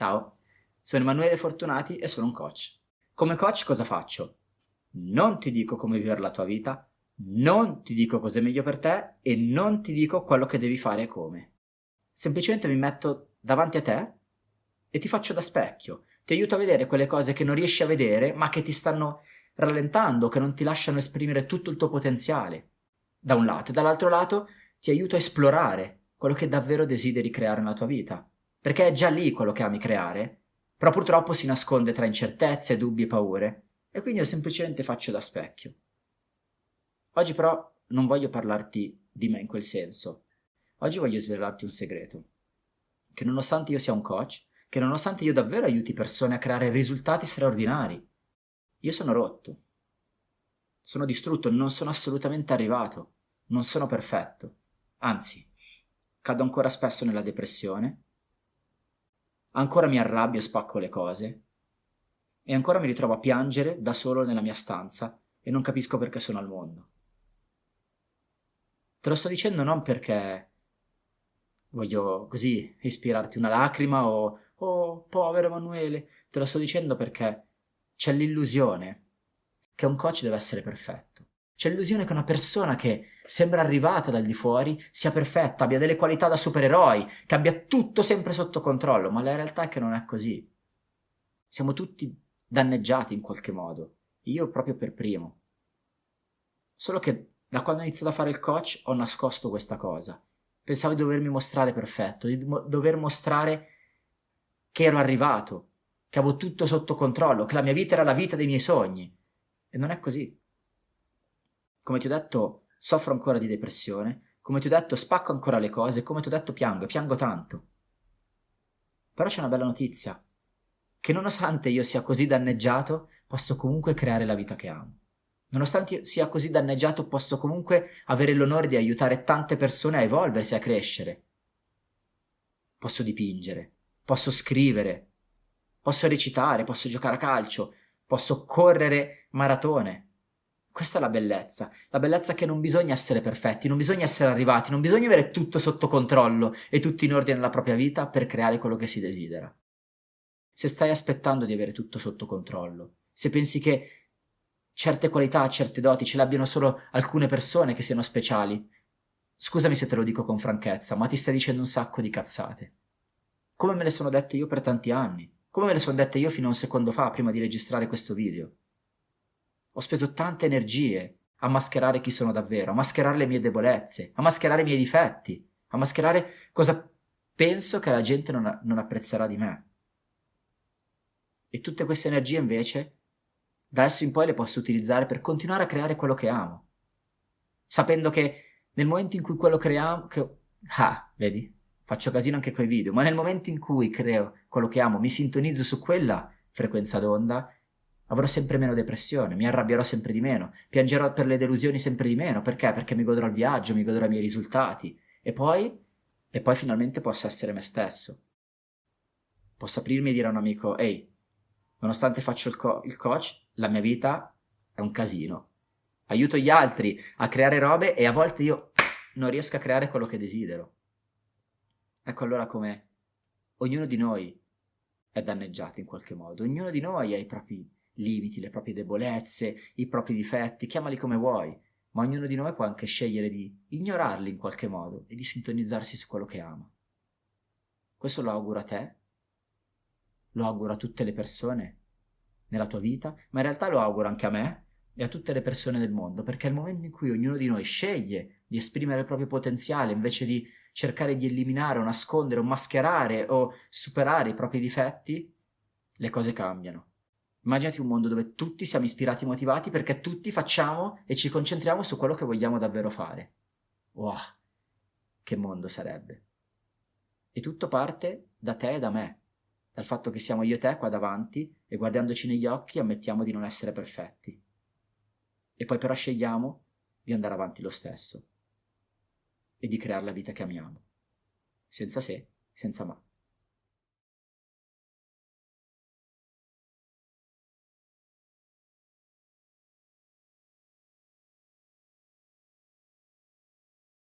Ciao, sono Emanuele Fortunati e sono un coach. Come coach cosa faccio? Non ti dico come vivere la tua vita, non ti dico cosa è meglio per te e non ti dico quello che devi fare e come. Semplicemente mi metto davanti a te e ti faccio da specchio, ti aiuto a vedere quelle cose che non riesci a vedere ma che ti stanno rallentando, che non ti lasciano esprimere tutto il tuo potenziale. Da un lato e dall'altro lato ti aiuto a esplorare quello che davvero desideri creare nella tua vita perché è già lì quello che ami creare, però purtroppo si nasconde tra incertezze, dubbi e paure, e quindi io semplicemente faccio da specchio. Oggi però non voglio parlarti di me in quel senso, oggi voglio svelarti un segreto, che nonostante io sia un coach, che nonostante io davvero aiuti persone a creare risultati straordinari, io sono rotto, sono distrutto, non sono assolutamente arrivato, non sono perfetto, anzi, cado ancora spesso nella depressione, Ancora mi arrabbio e spacco le cose. E ancora mi ritrovo a piangere da solo nella mia stanza e non capisco perché sono al mondo. Te lo sto dicendo non perché voglio così ispirarti una lacrima o oh povero Emanuele, te lo sto dicendo perché c'è l'illusione che un coach deve essere perfetto. C'è l'illusione che una persona che sembra arrivata dal di fuori sia perfetta, abbia delle qualità da supereroi, che abbia tutto sempre sotto controllo, ma la realtà è che non è così. Siamo tutti danneggiati in qualche modo, io proprio per primo. Solo che da quando ho iniziato a fare il coach ho nascosto questa cosa. Pensavo di dovermi mostrare perfetto, di dover mostrare che ero arrivato, che avevo tutto sotto controllo, che la mia vita era la vita dei miei sogni. E non è così. Come ti ho detto, soffro ancora di depressione, come ti ho detto, spacco ancora le cose, come ti ho detto, piango, e piango tanto. Però c'è una bella notizia, che nonostante io sia così danneggiato, posso comunque creare la vita che amo. Nonostante io sia così danneggiato, posso comunque avere l'onore di aiutare tante persone a evolversi, a crescere. Posso dipingere, posso scrivere, posso recitare, posso giocare a calcio, posso correre maratone, questa è la bellezza, la bellezza che non bisogna essere perfetti, non bisogna essere arrivati, non bisogna avere tutto sotto controllo e tutto in ordine nella propria vita per creare quello che si desidera. Se stai aspettando di avere tutto sotto controllo, se pensi che certe qualità, certe doti ce l'abbiano solo alcune persone che siano speciali, scusami se te lo dico con franchezza, ma ti stai dicendo un sacco di cazzate. Come me le sono dette io per tanti anni, come me le sono dette io fino a un secondo fa prima di registrare questo video. Ho speso tante energie a mascherare chi sono davvero, a mascherare le mie debolezze, a mascherare i miei difetti, a mascherare cosa penso che la gente non, non apprezzerà di me. E tutte queste energie invece, da adesso in poi le posso utilizzare per continuare a creare quello che amo. Sapendo che nel momento in cui quello creiamo... Che... Ah, vedi? Faccio casino anche coi video, ma nel momento in cui creo quello che amo, mi sintonizzo su quella frequenza d'onda, avrò sempre meno depressione, mi arrabbierò sempre di meno, piangerò per le delusioni sempre di meno, perché? Perché mi godrò il viaggio, mi godrò i miei risultati, e poi, e poi finalmente posso essere me stesso. Posso aprirmi e dire a un amico, ehi, nonostante faccio il, co- il coach, la mia vita è un casino. Aiuto gli altri a creare robe e a volte io non riesco a creare quello che desidero. Ecco allora come ognuno di noi è danneggiato in qualche modo, ognuno di noi ha i propri limiti, le proprie debolezze, i propri difetti, chiamali come vuoi, ma ognuno di noi può anche scegliere di ignorarli in qualche modo e di sintonizzarsi su quello che ama. Questo lo auguro a te, lo auguro a tutte le persone nella tua vita, ma in realtà lo auguro anche a me e a tutte le persone del mondo, perché è il momento in cui ognuno di noi sceglie di esprimere il proprio potenziale invece di cercare di eliminare o nascondere o mascherare o superare i propri difetti, le cose cambiano. Immaginati un mondo dove tutti siamo ispirati e motivati perché tutti facciamo e ci concentriamo su quello che vogliamo davvero fare. Wow, che mondo sarebbe. E tutto parte da te e da me, dal fatto che siamo io e te qua davanti e guardandoci negli occhi ammettiamo di non essere perfetti. E poi però scegliamo di andare avanti lo stesso e di creare la vita che amiamo, senza se, senza ma.